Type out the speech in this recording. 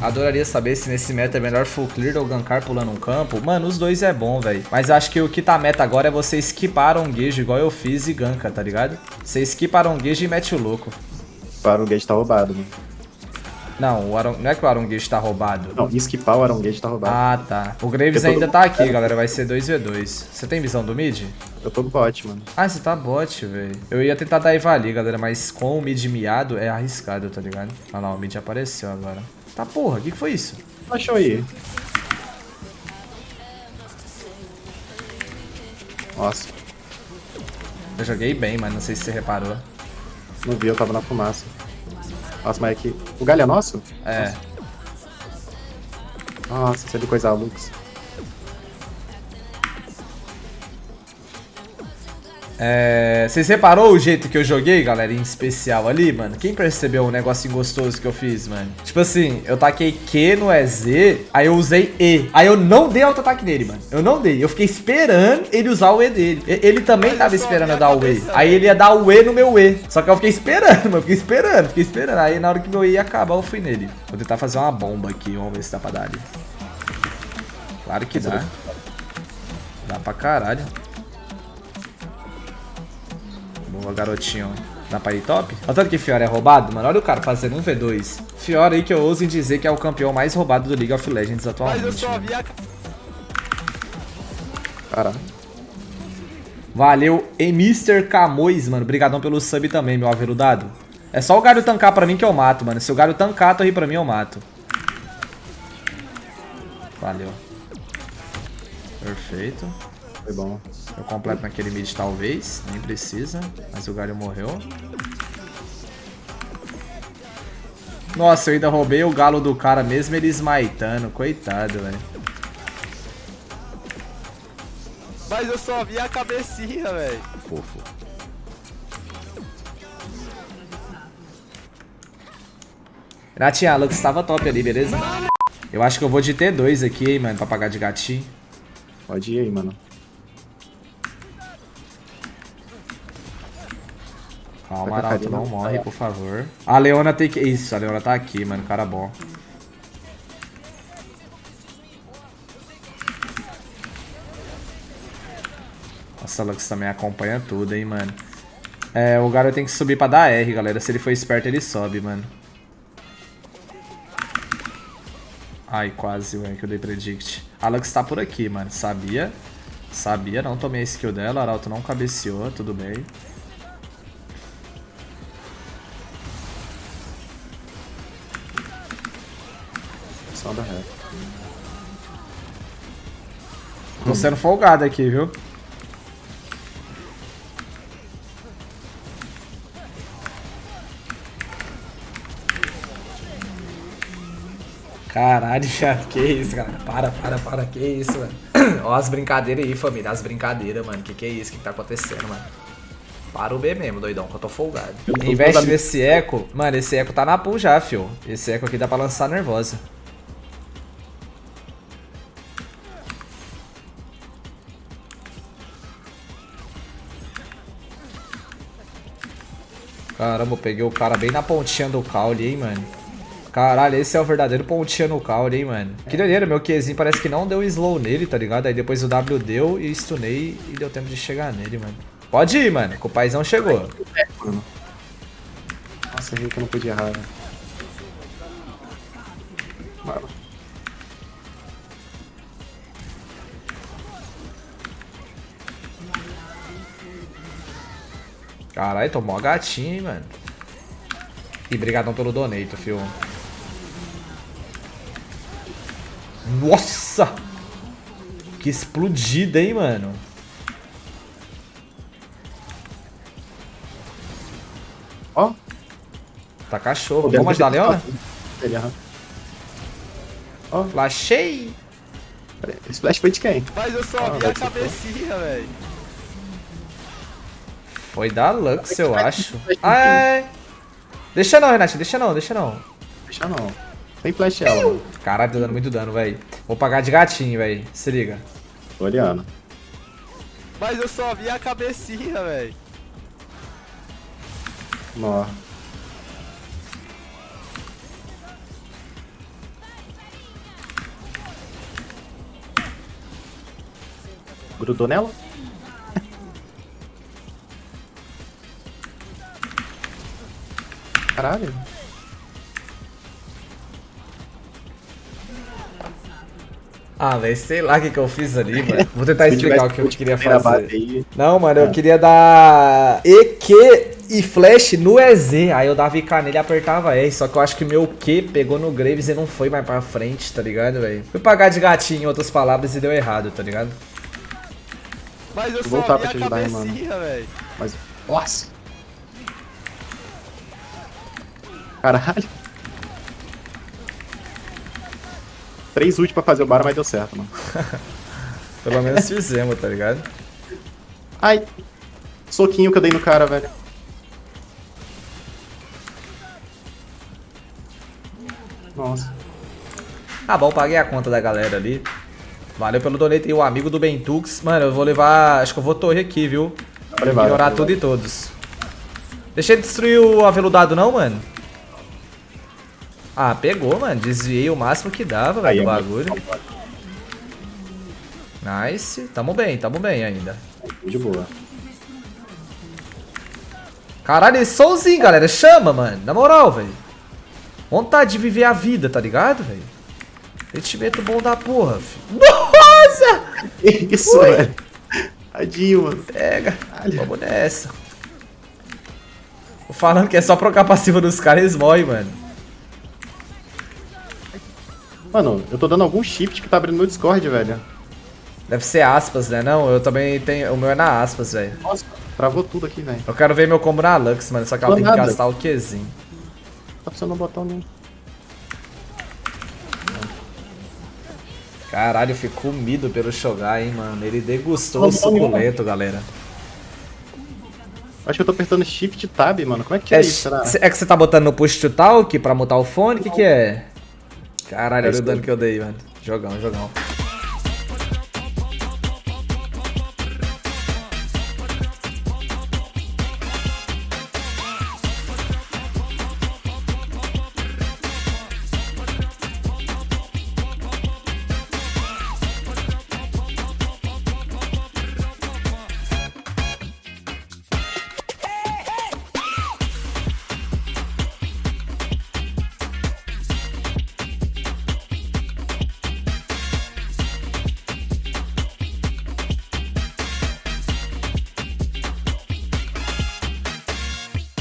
Adoraria saber se nesse meta é melhor full clear ou gankar pulando um campo. Mano, os dois é bom, velho. Mas acho que o que tá meta agora é você skipar Aronguejo igual eu fiz e ganka, tá ligado? Você skipa Aronguejo e mete o louco. O Aronguejo tá roubado, mano. Não, o Aron... não é que o Aronguejo tá roubado. Não, esquipar o Aronguejo tá roubado. Ah, tá. O Graves ainda tá aqui, galera. Vai ser 2v2. Você tem visão do mid? Eu tô bot, mano. Ah, você tá bot, velho. Eu ia tentar dar ali, galera, mas com o mid miado é arriscado, tá ligado? Olha lá, o mid apareceu agora. Tá porra, o que, que foi isso? Achou aí. Nossa. Eu joguei bem, mas não sei se você reparou. Não vi, eu tava na fumaça. Nossa, mas aqui. O galho é nosso? É. Nossa, isso é de coisa Lux. É... Vocês reparou o jeito que eu joguei, galera, em especial ali, mano? Quem percebeu o negocinho gostoso que eu fiz, mano? Tipo assim, eu taquei Q no EZ, aí eu usei E. Aí eu não dei auto-ataque nele, mano. Eu não dei. Eu fiquei esperando ele usar o E dele. Ele também tava esperando eu dar o E. Aí ele ia dar o E no meu E. Só que eu fiquei esperando, mano. Eu fiquei esperando, fiquei esperando. Aí na hora que meu E ia acabar, eu fui nele. Vou tentar fazer uma bomba aqui. Vamos ver se dá pra dar ali. Claro que dá. Dá pra caralho. Boa, garotinho. Dá pra ir top? Olha tanto que Fiora é roubado, mano. Olha o cara fazendo um V2. Fiora aí que eu ouso em dizer que é o campeão mais roubado do League of Legends atualmente. Mas eu só vi a... Caralho. Valeu, Mr. Camões, mano. Obrigadão pelo sub também, meu aveludado. É só o Galho tancar pra mim que eu mato, mano. Se o Galho tancar, tu aí pra mim, eu mato. Valeu. Perfeito. Foi bom. Eu completo naquele mid talvez, nem precisa, mas o galho morreu. Nossa, eu ainda roubei o galo do cara mesmo ele esmaitando, coitado, velho. Mas eu só vi a cabecinha, velho. Fofo. Renatinha, a Lux tava top ali, beleza? Eu acho que eu vou de T2 aqui, hein, mano, pra pagar de gatinho. Pode ir aí, mano. Calma, Arauto, não morre, por favor. A Leona tem que... Isso, a Leona tá aqui, mano. Cara bom. Nossa, a Lux também acompanha tudo, hein, mano. É, o garoto tem que subir pra dar R, galera. Se ele for esperto, ele sobe, mano. Ai, quase, velho, que eu dei predict. A Lux tá por aqui, mano. Sabia. Sabia, não tomei a skill dela. Arauto não cabeceou, tudo bem. Da reta. Tô sendo folgado aqui, viu? Caralho, que isso, cara. Para, para, para, que isso, mano. Ó as brincadeiras aí, família, as brincadeiras, mano. Que que é isso? Que, que tá acontecendo, mano? Para o B mesmo, doidão, que eu tô folgado. Investe nesse eco. Mano, esse eco tá na pool já, fio. Esse eco aqui dá pra lançar nervosa. Caramba, eu peguei o cara bem na pontinha do caule, hein, mano. Caralho, esse é o verdadeiro pontinha no caule, hein, mano. Que doideira, meu Qzinho parece que não deu slow nele, tá ligado? Aí depois o W deu e stunei e deu tempo de chegar nele, mano. Pode ir, mano, que o paizão chegou. Nossa, eu vi que eu não podia errar, né? Caralho, tomou a gatinha, hein, mano. E brigadão pelo donate, fio. Nossa! Que explodida, hein, mano. Ó. Tá cachorro. Vamos ajudar a Leona? Ó. Flashei. Esse flash foi de quem? Mas eu só ah, vi a cabecinha, velho. Foi da Lux, eu acho. Ai. Ah, é. Deixa não, Renato, deixa não, deixa não. Deixa não. Tem flash ela. Né? Caralho, tá dando muito dano, velho. Vou pagar de gatinho, velho. Se liga. Tô olhando. Mas eu só vi a cabecinha, velho. Nó. Grudou nela? Caralho. Ah, velho, sei lá o que, que eu fiz ali, mano. Vou tentar explicar o que eu queria fazer. Não, mano, eu É. queria dar EQ e flash no EZ. Aí eu dava IK nele e apertava R. Só que eu acho que meu Q pegou no Graves e não foi mais pra frente, tá ligado, velho? Fui pagar de gatinho em outras palavras e deu errado, tá ligado? Mas eu Vou voltar pra a te ajudar, hein, velho. Mas. Nossa! Caralho! Três ult pra fazer o bar, mas deu certo, mano. Pelo menos fizemos, tá ligado? Ai! Soquinho que eu dei no cara, velho. Nossa. Ah, bom, paguei a conta da galera ali. Valeu pelo donate e o amigo do Bentux. Mano, eu vou levar. Acho que eu vou torre aqui, viu? Vai levar, levar. tudo e todos. Deixa ele destruir o aveludado, não, mano? Ah, pegou, mano. Desviei o máximo que dava, velho, do amigo. bagulho. Nice. Tamo bem, tamo bem ainda. De boa. Caralho, solzinho, galera. Chama, mano. Na moral, velho. Vontade de viver a vida, tá ligado, velho? Sentimento bom da porra, filho. Nossa! Isso, Oi. velho. Tadinho, mano. Pega. Caralho. Vamos nessa. Tô falando que é só trocar passiva dos caras, eles morrem, mano. Mano, eu tô dando algum shift que tá abrindo no Discord, velho. Deve ser aspas, né? Não, eu também tenho. O meu é na aspas, velho. Nossa, travou tudo aqui, velho. Eu quero ver meu combo na Lux, mano. Só que ela tem que gastar o Qzinho. Tá precisando um botão nenhum. Caralho, eu fui comido pelo Shogai, hein, mano. Ele degustou o suculento, galera. Acho que eu tô apertando shift tab, mano. Como é que é, É, isso, será? é que você tá botando no push to talk pra mutar o fone? O que que é? Caralho, É olha o dano que eu dei, mano. Jogão, jogão.